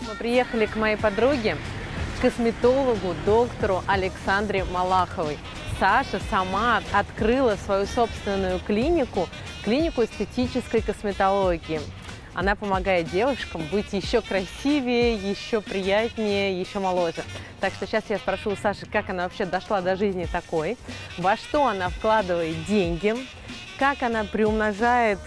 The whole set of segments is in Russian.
Мы приехали к моей подруге, косметологу, доктору Александре Малаховой. Саша сама открыла свою собственную клинику, клинику эстетической косметологии. Она помогает девушкам быть еще красивее, еще приятнее, еще моложе. Так что сейчас я спрошу у Саши, как она вообще дошла до жизни такой, во что она вкладывает деньги, как она приумножает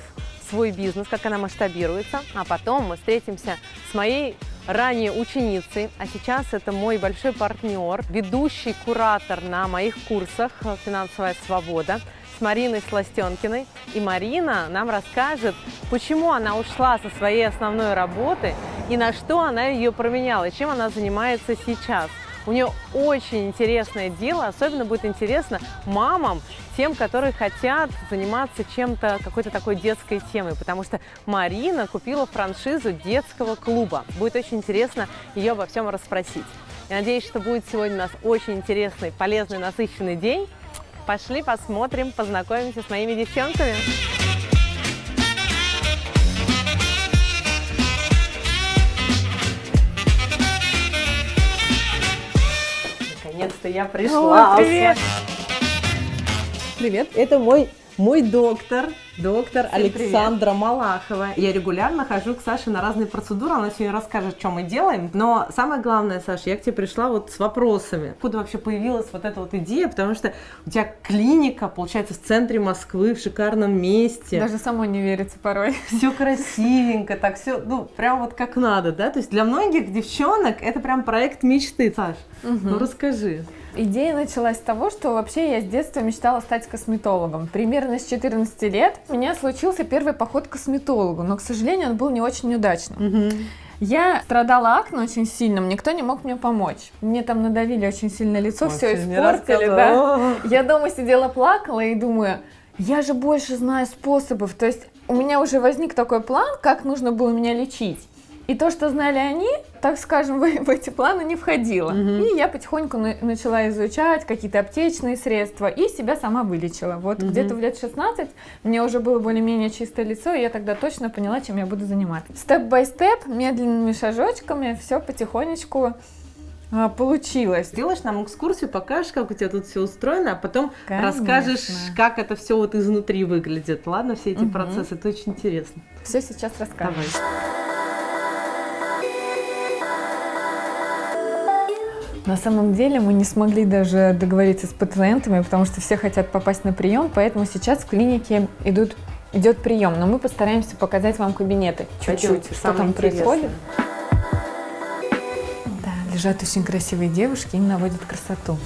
свой бизнес, как она масштабируется. А потом мы встретимся с моей ранее ученицей, а сейчас это мой большой партнер, ведущий куратор на моих курсах «Финансовая свобода» с Мариной Сластенкиной. И Марина нам расскажет, почему она ушла со своей основной работы и на что она ее променяла, чем она занимается сейчас. У нее очень интересное дело, особенно будет интересно мамам, тем, которые хотят заниматься чем-то, какой-то такой детской темой, потому что Марина купила франшизу детского клуба. Будет очень интересно ее обо всем расспросить. Я надеюсь, что будет сегодня у нас очень интересный, полезный, насыщенный день. Пошли посмотрим, познакомимся с моими девчонками. Наконец-то я пришла. О, привет. Привет, это мой, мой доктор, доктор Всем Александра Малахова. Я регулярно хожу к Саше на разные процедуры, она сегодня расскажет, что мы делаем. Но самое главное, Саша, я к тебе пришла вот с вопросами. Откуда вообще появилась вот эта вот идея? Потому что у тебя клиника, получается, в центре Москвы, в шикарном месте. Даже самой не верится порой. Все красивенько, так все, ну, прям вот как надо, да? То есть для многих девчонок это прям проект мечты, Саш. Ну, расскажи. Идея началась с того, что вообще я с детства мечтала стать косметологом. Примерно с 14 лет у меня случился первый поход к косметологу, но, к сожалению, он был не очень удачным. Я страдала акне очень сильным, никто не мог мне помочь. Мне там надавили очень сильно лицо, Ой, все испортили, да. Я дома сидела, плакала и думаю, я же больше знаю способов. То есть у меня уже возник такой план, как нужно было меня лечить. И то, что знали они, так скажем, в, в эти планы не входило. И я потихоньку на- начала изучать какие-то аптечные средства и себя сама вылечила. Вот где-то в лет 16 мне уже было более-менее чистое лицо, и я тогда точно поняла, чем я буду заниматься. Step by step, медленными шажочками, все потихонечку а, получилось. Сделаешь нам экскурсию, покажешь, как у тебя тут все устроено, а потом Конечно. расскажешь, как это все вот изнутри выглядит. Ладно, все эти Мгм. процессы, это очень интересно. Все сейчас расскажу. Давай. На самом деле мы не смогли даже договориться с пациентами, потому что все хотят попасть на прием, поэтому сейчас в клинике идут, идет прием, но мы постараемся показать вам кабинеты чуть-чуть, что там интересное. происходит. Да, лежат очень красивые девушки, им наводят красоту.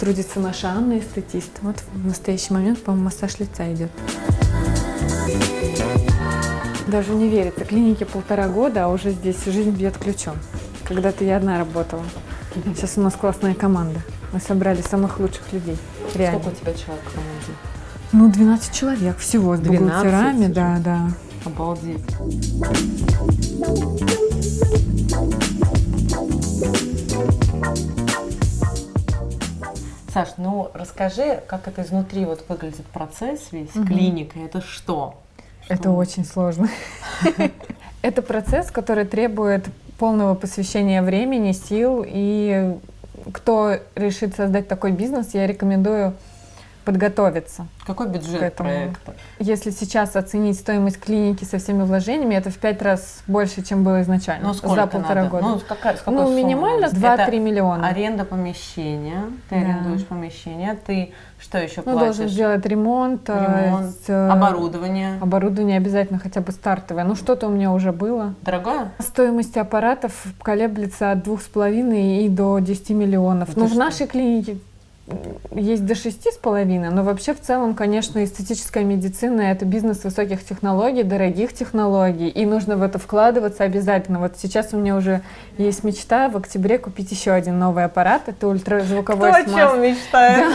Трудится наша Анна, эстетист. Вот в настоящий момент, по-моему, массаж лица идет. Даже не верится, клинике полтора года, а уже здесь жизнь бьет ключом. Когда-то я одна работала. Сейчас у нас классная команда. Мы собрали самых лучших людей. Реально. Сколько у тебя человек в команде? Ну, 12 человек всего с 12 бухгалтерами, уже? да, да. Обалдеть. Саш, ну расскажи, как это изнутри вот выглядит процесс весь, клиника, это что? Это Что? очень сложно. Это процесс, который требует полного посвящения времени, сил. И кто решит создать такой бизнес, я рекомендую подготовиться. Какой бюджет этому. проекта? Если сейчас оценить стоимость клиники со всеми вложениями, это в пять раз больше, чем было изначально. Ну сколько за полтора надо? года. Ну, какая, Ну, минимально надо? 2-3 Это миллиона. Аренда помещения, ты Да. арендуешь помещение, ты что еще Ну, должен платишь? сделать ремонт, э, Ремонт, э, оборудование. Оборудование обязательно хотя бы стартовое. Ну, что-то у меня уже было. Дорогое? Стоимость аппаратов колеблется от двух с половиной и до 10 миллионов. Это Ну, в что? нашей клинике есть до шести с половиной, но вообще в целом, конечно, эстетическая медицина – это бизнес высоких технологий, дорогих технологий, и нужно в это вкладываться обязательно. Вот сейчас у меня уже есть мечта в октябре купить еще один новый аппарат, это ультразвуковой Кто о смаз. чем мечтает?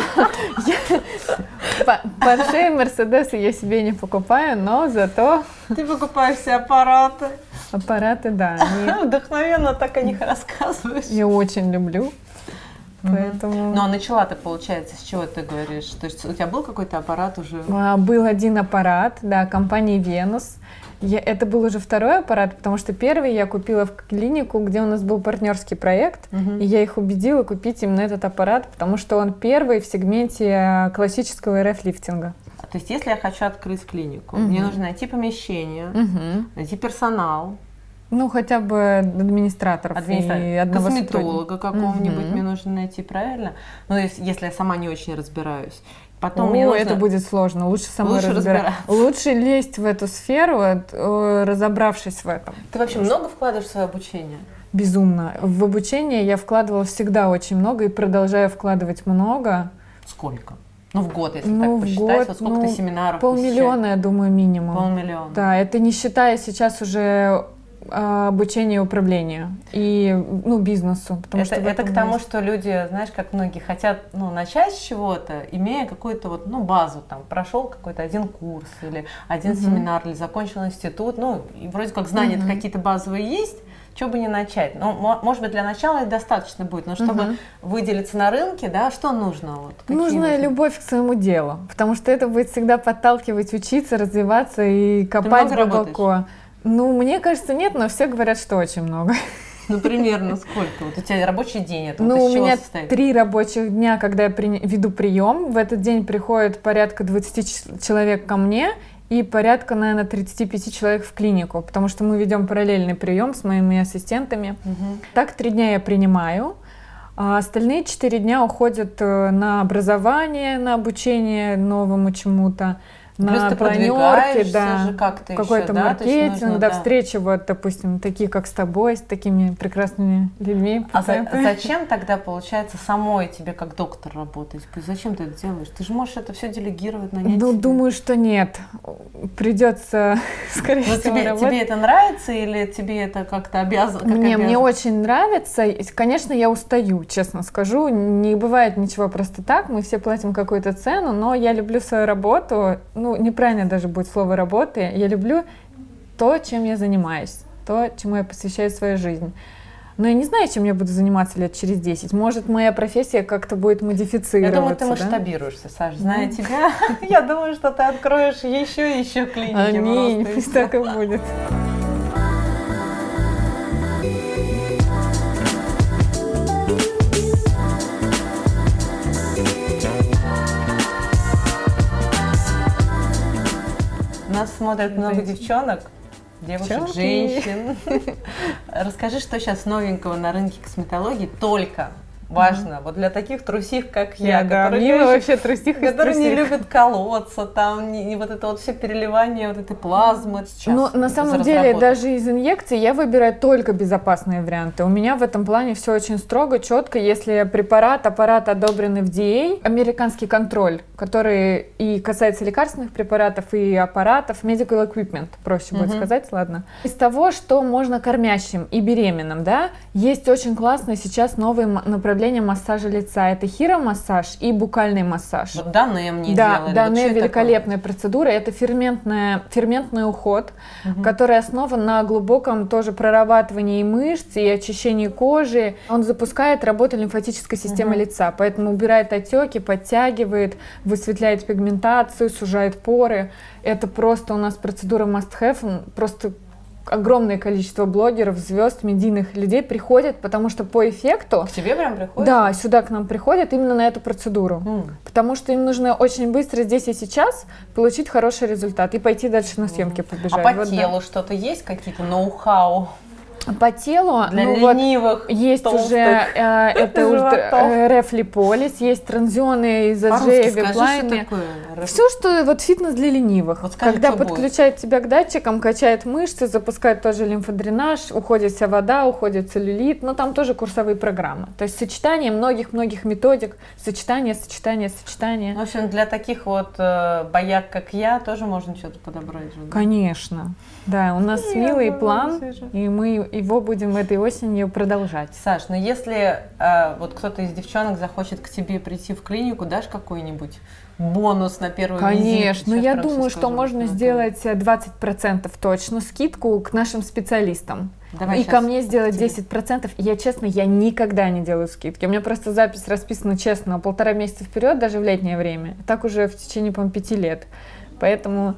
По- Porsche и Mercedes я себе не покупаю, но зато Ты покупаешь все аппараты. аппараты, да, Вдохновенно так о них рассказываешь. я очень люблю. Мгм. Поэтому... Ну, а начала ты, получается, с чего ты говоришь? То есть у тебя был какой-то аппарат уже? А, Был один аппарат, да, компании Venus. Я- это был уже второй аппарат, потому что первый я купила в клинику, где у нас был партнерский проект, Мгм. и я их убедила купить именно этот аппарат, потому что он первый в сегменте э, классического РФ-лифтинга. То есть, если я хочу открыть клинику, Мгм. мне нужно найти помещение, Мгм. найти персонал, Ну, хотя бы администраторов и администратора, одного косметолога какого-нибудь Мгм. мне нужно найти, правильно? Ну, если, если я сама не очень разбираюсь. Потом мне нужно... это будет сложно. Лучше самой Лучше разбираться. Лучше лезть в эту сферу, э, разобравшись в этом. Ты вообще много вкладываешь в свое обучение? Безумно. В обучение я вкладывала всегда очень много и продолжаю вкладывать много. Сколько? Ну, в год, если Ну, так посчитать, год, вот сколько ну, ты семинаров Полмиллиона, я думаю, минимум. посещаешь? Полмиллиона. Да, это не считая сейчас уже обучение управлению и ну, бизнесу. Потому это, что это к тому, есть- что люди, знаешь, как многие хотят ну, начать с чего-то, имея какую-то вот, ну, базу, там, прошел какой-то один курс или один Мгм. семинар, или закончил институт, ну, и вроде как знания Мгм. какие-то базовые есть, что бы не начать. Ну, мо- может быть, для начала и достаточно будет, но чтобы Мгм. выделиться на рынке, да, что нужно? Вот, Нужна нужны? любовь к своему делу, потому что это будет всегда подталкивать учиться, развиваться и копать много работаешь? Ну, мне кажется, нет, но все говорят, что очень много. Ну, примерно сколько? Вот у тебя рабочий день, это Ну, вот у меня состоит? три рабочих дня, когда я при- веду прием. В этот день приходит порядка 20 ч- человек ко мне и порядка, наверное, 35 человек в клинику, потому что мы ведем параллельный прием с моими ассистентами. Мгм. Так три дня я принимаю, а остальные четыре дня уходят э, на образование, на обучение новому чему-то, на продвигаешься да, же как-то какой-то да? Маркетинг, нужно, да, да. встречи, вот, допустим, такие, как с тобой, с такими прекрасными людьми. А за- зачем тогда, получается, самой тебе как доктор работать? Зачем ты это делаешь? Ты же можешь это все делегировать, нанять Ну, себе. думаю, что нет. Придется, скорее Но всего, тебе, работать. тебе это нравится или тебе это как-то обязано? как Мне, мне обязан- очень нравится. И, Конечно, я устаю, честно скажу. Не бывает ничего просто так. Мы все платим какую-то цену, но я люблю свою работу. Ну, неправильно даже будет слово работы. Я люблю то, чем я занимаюсь, то, чему я посвящаю свою жизнь. Но я не знаю, чем я буду заниматься лет через 10. Может, моя профессия как-то будет Я модифицироваться. думаю, ты да? масштабируешься, Саш. Зная тебя, я думаю, что ты откроешь еще и еще клиники. Аминь, пусть так и будет. Смотрят много девчонок, девушек, Девчонки. женщин. Расскажи, что сейчас новенького на рынке косметологии только важно, вот для таких трусих, как я, Я, да, которые, мимо не вообще трусих которые не любят колоться, там, не, не вот это вот все переливание вот этой плазмы сейчас. Ну, на самом деле, даже из инъекций я выбираю только безопасные варианты. У меня в этом плане все очень строго, четко. Если препарат, аппарат одобренный в DA, американский контроль, который и касается лекарственных препаратов, и аппаратов, medical equipment, проще будет Мгм. сказать, ладно. Из того, что можно кормящим и беременным, да, есть очень классное сейчас новое м- направление массажа лица. Это хиромассаж и букальный массаж. Вот данные мне Да, делали. да, Вот великолепная процедура. Это ферментная, ферментный уход, Мгм. который основан на глубоком тоже прорабатывании мышц и очищении кожи. Он запускает работу лимфатической системы Мгм. лица, поэтому убирает отеки, подтягивает, высветляет пигментацию, сужает поры. Это просто у нас процедура must-have, просто огромное количество блогеров, звезд, медийных людей приходят, потому что по эффекту, К тебе прям приходит? да, сюда к нам приходят именно на эту процедуру. М. Потому что им нужно очень быстро здесь и сейчас получить хороший результат и пойти дальше на съемки побежать. А по Вот да. телу что-то есть какие-то ноу-хау По телу, для ну вот, ленивых? есть толстых? уже э, это ультра- э, рефлиполис, есть транзионы из Аджея, Виплайны. Все, что вот фитнес для ленивых. Вот скажи, Когда что будет. подключает тебя к датчикам, качает мышцы, запускает тоже лимфодренаж, уходит вся вода, уходит целлюлит, но там тоже курсовые программы. То есть сочетание многих-многих методик, сочетание, сочетание, сочетание. В общем, для таких вот э, бояк, как я, тоже можно что-то подобрать. же, да? Конечно. Да, у нас Я милый думаю, план, и мы его будем этой осенью продолжать. Саш, ну если э, вот кто-то из девчонок захочет к тебе прийти в клинику, дашь какой-нибудь бонус на первый? Конечно, Сейчас я прям всё думаю, что скажу. можно Ну, сделать э, 20% точно скидку к нашим специалистам. Давай и ко мне сделать тебе. 10%. Я, честно, я никогда не делаю скидки. У меня просто запись расписана, честно, полтора месяца вперед, даже в летнее время. Так уже в течение, по-моему, пяти лет. Поэтому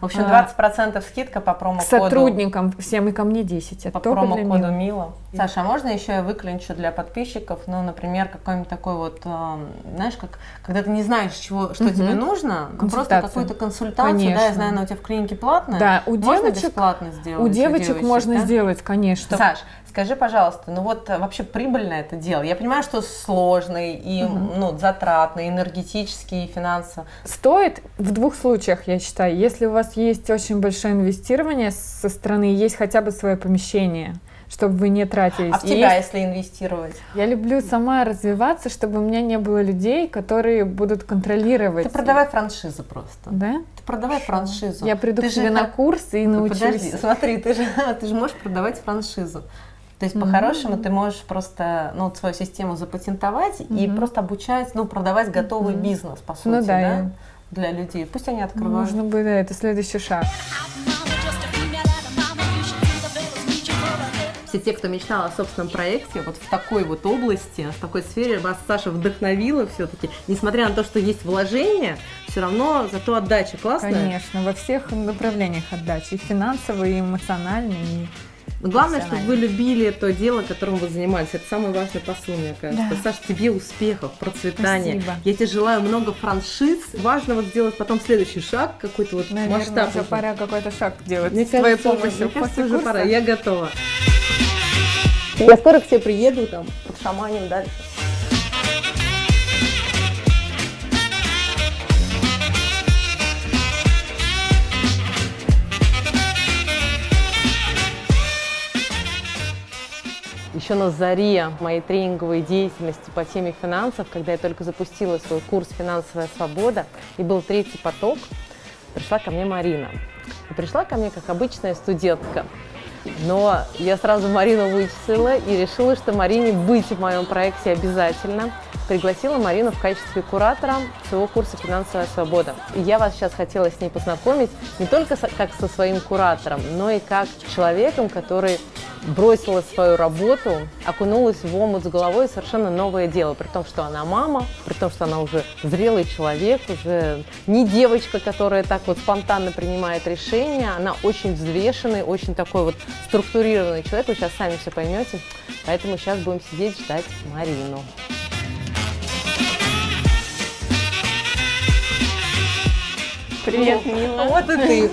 В общем, А. 20% скидка по промокоду. сотрудникам всем и ко мне 10. Это По промокоду. Мила. Саша, а можно еще я выклинчу для подписчиков, ну, например, какой-нибудь такой вот, эм, знаешь, как, когда ты не знаешь, чего, что Мгм. тебе нужно, ну, просто какую-то консультацию, да, я Конечно. знаю, она у тебя в клинике платная. Да, у Можно девочек, бесплатно сделать? у девочек, можно да? сделать, конечно. Саш, скажи, пожалуйста, ну вот э, вообще прибыльно это дело? Я понимаю, что сложный и ну, затратный, энергетический, финансово. Стоит в двух случаях, я считаю. Если у вас есть очень большое инвестирование со стороны, есть хотя бы свое помещение, чтобы вы не тратились. А в тебя, есть- если инвестировать? Я люблю сама развиваться, чтобы у меня не было людей, которые будут контролировать. Ты продавай франшизу просто. Да? Ты продавай франшизу. Я приду Ты к же тебе на как- курс и Ну, научусь. Подожди, смотри, ты же, ты же можешь продавать франшизу. То есть, по-хорошему, ты можешь просто ну, вот свою систему запатентовать и Мгм. просто обучать, ну, продавать готовый Мгм. бизнес, по сути, Ну да, да, я- для людей. Пусть они открывают. Нужно бы, да, это следующий шаг. Все те, кто мечтал о собственном проекте, вот в такой вот области, в такой сфере, вас Саша вдохновила все-таки. Несмотря на то, что есть вложения, все равно зато отдача классная. Конечно, во всех направлениях отдачи. И финансовые, и эмоциональные. и- Но главное, чтобы вы любили то дело, которым вы занимались. Это самый важный посыл, мне кажется. Да. Саша, тебе успехов, процветания. Спасибо. Я тебе желаю много франшиз. Важно вот сделать потом следующий шаг, какой-то вот Наверное, масштаб. уже уже. пора какой-то шаг делать Мне с твоей кажется, уже- помощью мне кажется, уже пора. Я готова. Я скоро к тебе приеду, там, под шаманем дальше. Еще на заре моей тренинговой деятельности по теме финансов, когда я только запустила свой курс «Финансовая свобода» и был третий поток, пришла ко мне Марина. И пришла ко мне как обычная студентка. Но я сразу Марину вычислила и решила, что Марине быть в моем проекте обязательно. Пригласила Марину в качестве куратора своего курса «Финансовая свобода». И я вас сейчас хотела с ней познакомить не только как со своим куратором, но и как человеком, который бросила свою работу, окунулась в омут с головой совершенно новое дело, при том, что она мама, при том, что она уже зрелый человек, уже не девочка, которая так вот спонтанно принимает решения, она очень взвешенный, очень такой вот структурированный человек, вы сейчас сами все поймете, поэтому сейчас будем сидеть ждать Марину. Привет, Ну, Мила. Вот и ты.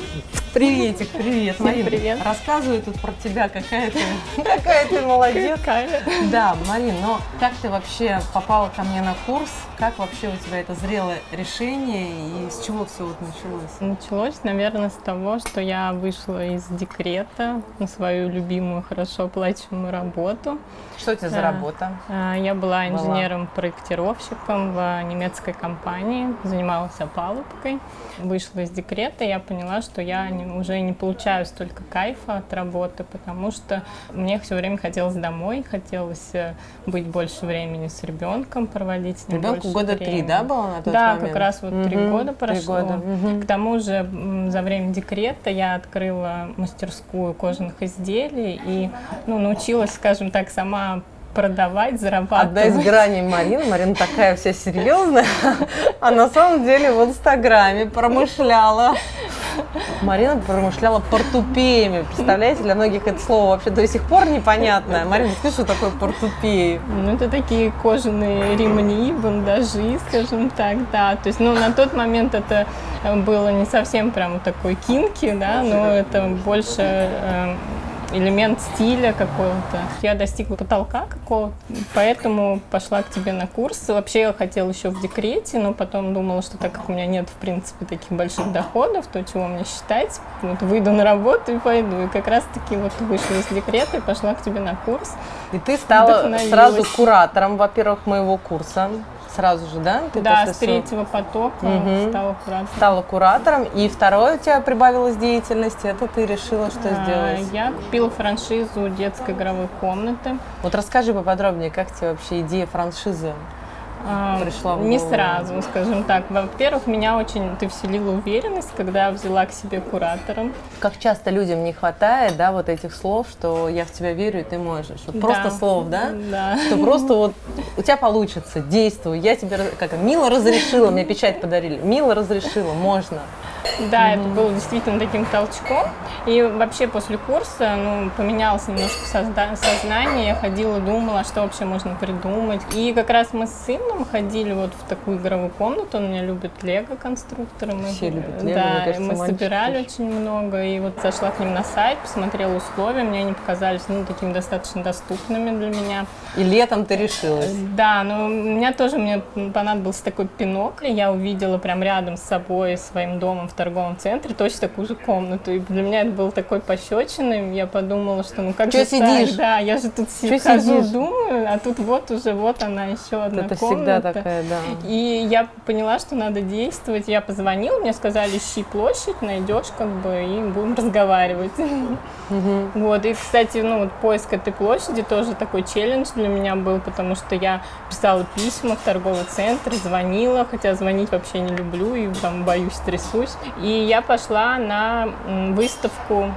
Приветик, привет, Всем Марина. привет. Рассказывай тут про тебя, какая ты, какая ты молодец. Какая? Да, Марин, но как ты вообще попала ко мне на курс? Как вообще у тебя это зрелое решение и с чего все вот началось? Началось, наверное, с того, что я вышла из декрета на свою любимую, хорошо оплачиваемую работу. Что у тебя за Да. работа? А, Я была инженером-проектировщиком в немецкой компании, занималась опалубкой. Вышла из декрета, я поняла, что я не- уже не получаю столько кайфа от работы, потому что мне все время хотелось домой, хотелось э, быть больше времени с ребенком, проводить с ним Ребенку года три, да, было на тот Да, момент? как раз вот три Мгм, года прошло. года, мгм. К тому же за время декрета я открыла мастерскую кожаных изделий и ну, научилась, скажем так, сама продавать, зарабатывать. Одна из граней Марины, Марина такая вся серьезная, а на самом деле в Инстаграме промышляла. Марина промышляла портупеями. Представляете, для многих это слово вообще до сих пор непонятное. Марина, скажи, что такое портупеи? Ну, это такие кожаные ремни, бандажи, скажем так, да. То есть, ну, на тот момент это э, было не совсем прям такой кинки, да, но это больше э, элемент стиля какого-то. Я достигла потолка какого-то, поэтому пошла к тебе на курс. Вообще я хотела еще в декрете, но потом думала, что так как у меня нет, в принципе, таких больших доходов, то чего мне считать? Вот выйду на работу и пойду. И как раз-таки вот вышла из декрета и пошла к тебе на курс. И ты стала сразу куратором, во-первых, моего курса. Сразу же, да? Ты Да, с третьего потока Мгм. стала куратором. стала куратором. И второе у тебя прибавилось деятельности, это ты решила, что А, сделать. Я купила франшизу детской игровой комнаты. Вот расскажи поподробнее, как тебе вообще идея франшизы? А, пришла в Не голову? сразу, скажем так. Во-первых, меня очень ты вселила уверенность, когда я взяла к себе куратором. Как часто людям не хватает, да, вот этих слов, что я в тебя верю, и ты можешь. Вот Просто Да. слов, да? Да. Что просто вот у тебя получится, действуй. Я тебе, как Мила разрешила, мне печать подарили. Мила разрешила, можно. Да, это было действительно таким толчком. И вообще после курса ну, поменялось немножко созда- сознание. Я ходила, думала, что вообще можно придумать. И как раз мы с сыном ходили вот в такую игровую комнату. Он меня любит лего-конструкторы. Мы, Все любят лего, Да, кажется, мы собирали тоже. очень много. И вот зашла к ним на сайт, посмотрела условия. Мне они показались ну, такими достаточно доступными для меня. И летом ты решилась. Да, но у меня тоже мне понадобился такой пинок. Я увидела прям рядом с собой, своим домом в торговом центре, точно такую же комнату. И для меня это было такой пощечиной. Я подумала, что ну как Чё же сидишь? так? Да, я же тут Чё хожу, сидишь? думаю, а тут вот уже вот она еще одна Это комната. всегда такая, да. И я поняла, что надо действовать. Я позвонила, мне сказали, ищи площадь, найдешь, как бы, и будем разговаривать. Вот, и, кстати, ну, вот поиск этой площади тоже такой челлендж для меня был, потому что я писала письма в торговый центр, звонила, хотя звонить вообще не люблю и там боюсь, трясусь. И я пошла на выставку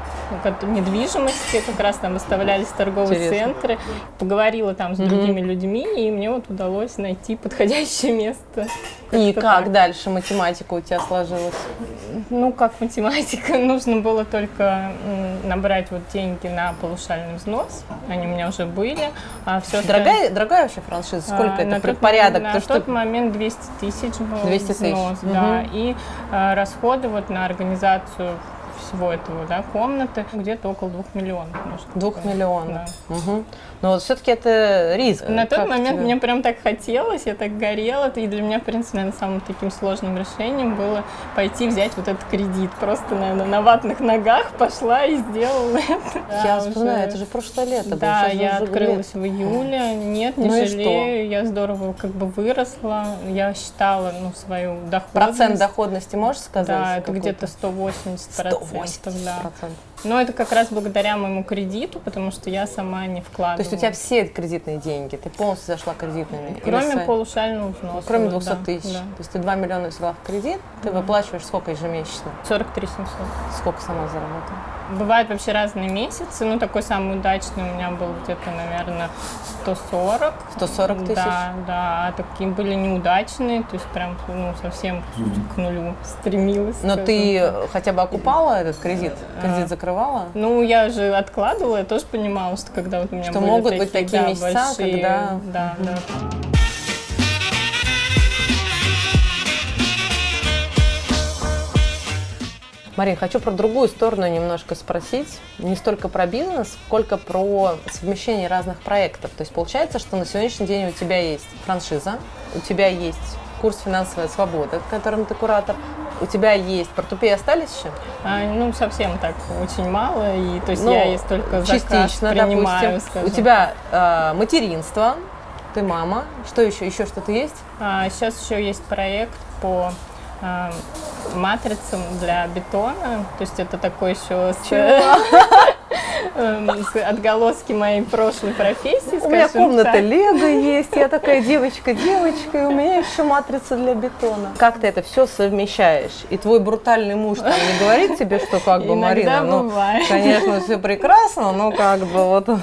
недвижимости, как раз там выставлялись торговые Интересно. центры, поговорила там с другими людьми, и мне вот удалось найти подходящее место. И как дальше математика у тебя сложилась? Ну, как математика, нужно было только набрать вот деньги на полушальный взнос. Они у меня уже были. А все Дорогая, дорогая вообще франшиза? Сколько это на про- тот, порядок? На То, что тот момент 200 тысяч был 200 тысяч. взнос, да. И а, расходы вот на организацию всего этого, да, комнаты, где-то около двух миллионов. может двух миллионов. Да. Мгм. Но вот все-таки это риск. На тот Как момент тебе? мне прям так хотелось, я так горела, и для меня, в принципе, наверное, самым таким сложным решением было пойти взять вот этот кредит. Просто, наверное, на ватных ногах пошла и сделала это. Я Да, вспоминаю, уже- это же прошлое лето. Да, я открылась в июле. Нет, не Ну жалею. Я здорово как бы выросла. Я считала ну, свою доходность. Процент доходности можешь сказать? Да, это где-то 180 процентов. Да. Но это как раз благодаря моему кредиту, потому что я сама не вкладывала. То есть у тебя все кредитные деньги, ты полностью зашла кредитными? Или Кроме свои? полушального взноса. Кроме вот, 200 да, тысяч. да. То есть ты 2 миллиона взяла в кредит, ты выплачиваешь сколько ежемесячно? 43 700. Сколько сама заработала? Бывают вообще разные месяцы. Ну, такой самый удачный у меня был где-то, наверное, 140. 140 тысяч? Да, да. А такие были неудачные, то есть прям ну, совсем к нулю стремилась. Но ты э, хотя бы окупала этот кредит? Кредит закрывала? Ну, я же откладывала, я тоже понимала, что когда вот у меня Что были могут быть такие да, месяца, большие, когда- Да, да. Марин, хочу про другую сторону немножко спросить. Не столько про бизнес, сколько про совмещение разных проектов. То есть получается, что на сегодняшний день у тебя есть франшиза, у тебя есть курс «Финансовая свобода», в котором ты куратор, у тебя есть портупеи остались еще? А, ну, совсем так, очень мало, и то есть Ну, я есть только частично, принимаю, допустим. скажем У тебя э, материнство, ты мама. Что еще? Еще что-то есть? А, сейчас еще есть проект по а, матрицам для бетона. То есть это такой еще с отголоски моей прошлой профессии. У меня комната так. Лего есть, я такая девочка-девочка, и у меня еще матрица для бетона. Как ты это все совмещаешь? И твой брутальный муж там не говорит тебе, что как бы, Иногда Марина, ну, бывает. конечно, все прекрасно, но как бы вот...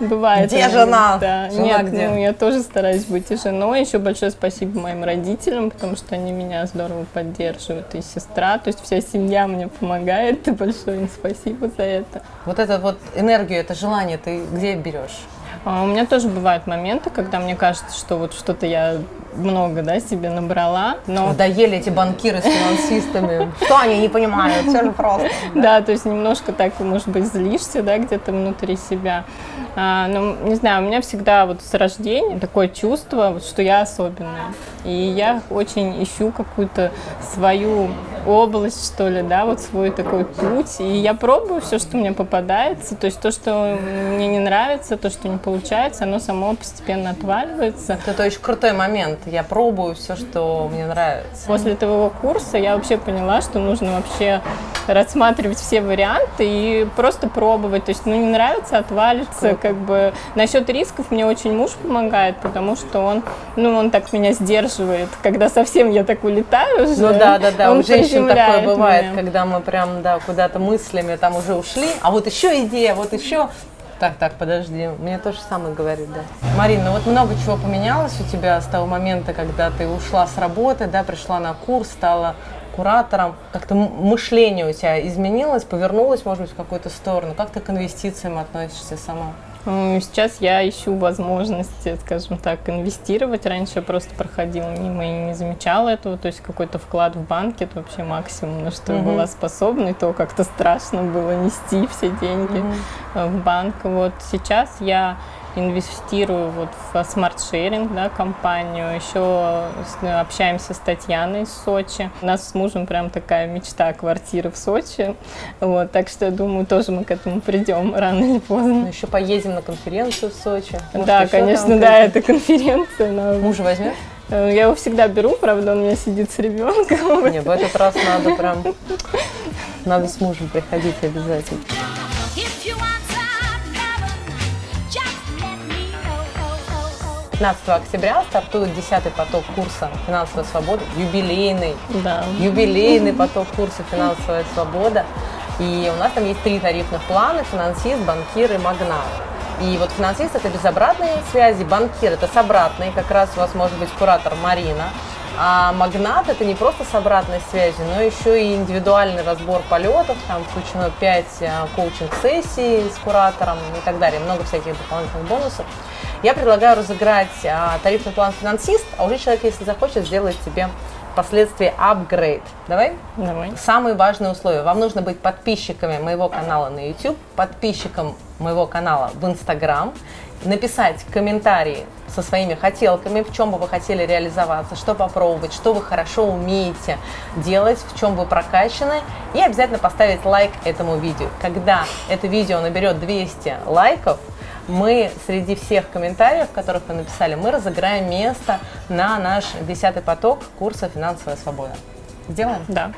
Бывает. Где жена? Да. Жена Нет, где? ну я тоже стараюсь быть и женой. Еще большое спасибо моим родителям, потому что они меня здорово поддерживают. И сестра, то есть вся семья мне помогает. И большое им спасибо за это. Вот эту вот энергию, это желание ты где берешь? А У меня тоже бывают моменты, когда мне кажется, что вот что-то я много, да, себе набрала, но Надоели эти банкиры с финансистами. Что они не понимают? Все же просто. Да, то есть немножко так, может быть, злишься, да, где-то внутри себя. А, но, не знаю, у меня всегда вот с рождения такое чувство, что я особенная. И я очень ищу какую-то свою область, что ли, да, вот свой такой путь. И я пробую все, что мне попадается. То есть то, что мне не нравится, то, что не получается, оно само постепенно отваливается. Это очень крутой момент. Я пробую все, что мне нравится. После твоего курса я вообще поняла, что нужно вообще рассматривать все варианты и просто пробовать. То есть, ну, не нравится, отвалится, как бы. Насчет рисков мне очень муж помогает, потому что он, ну, он так меня сдерживает, когда совсем я так улетаю уже. Ну да, да, да, у женщин такое бывает, меня. когда мы прям, да, куда-то мыслями там уже ушли, а вот еще идея, вот еще. Так, так, подожди, мне то же самое говорит, да. Марина, ну вот много чего поменялось у тебя с того момента, когда ты ушла с работы, да, пришла на курс, стала куратором. Как-то мышление у тебя изменилось, повернулось, может быть, в какую-то сторону. Как ты к инвестициям относишься сама? Сейчас я ищу возможности, скажем так, инвестировать. Раньше я просто проходила мимо и не замечала этого. То есть какой-то вклад в банке это вообще максимум, на что я Мгм. была способна. И то как-то страшно было нести все деньги э, в банк. Вот сейчас я инвестирую вот в smart sharing, да, компанию. Еще с- общаемся с Татьяной из Сочи. У нас с мужем прям такая мечта квартиры в Сочи. Вот, так что я думаю, тоже мы к этому придем рано или поздно. Ну, еще поедем на конференцию в Сочи. Может, Да, конечно, там да, это конференция. но, Мужа возьмешь? э, Я его всегда беру, правда, он у меня сидит с ребенком. Не, в этот раз надо прям... Надо с мужем приходить обязательно. 15 октября стартует 10 поток курса «Финансовая свобода», юбилейный, Да. юбилейный поток курса «Финансовая свобода». И у нас там есть три тарифных плана – финансист, банкир и магнат. И вот финансист – это без обратной связи, банкир – это с обратной, как раз у вас может быть куратор Марина. А магнат – это не просто с обратной связью, но еще и индивидуальный разбор полетов, там включено 5 коучинг-сессий с куратором и так далее, много всяких дополнительных бонусов. Я предлагаю разыграть а, тарифный план финансист, а уже человек, если захочет, сделает себе впоследствии апгрейд. Давай? Давай. Самые важные условия. Вам нужно быть подписчиками моего канала на YouTube, подписчиком моего канала в Instagram, написать комментарии со своими хотелками, в чем бы вы хотели реализоваться, что попробовать, что вы хорошо умеете делать, в чем вы прокачаны, и обязательно поставить лайк этому видео. Когда это видео наберет 200 лайков, мы среди всех комментариев, которых вы написали, мы разыграем место на наш 10 поток курса «Финансовая свобода». Сделаем? Да.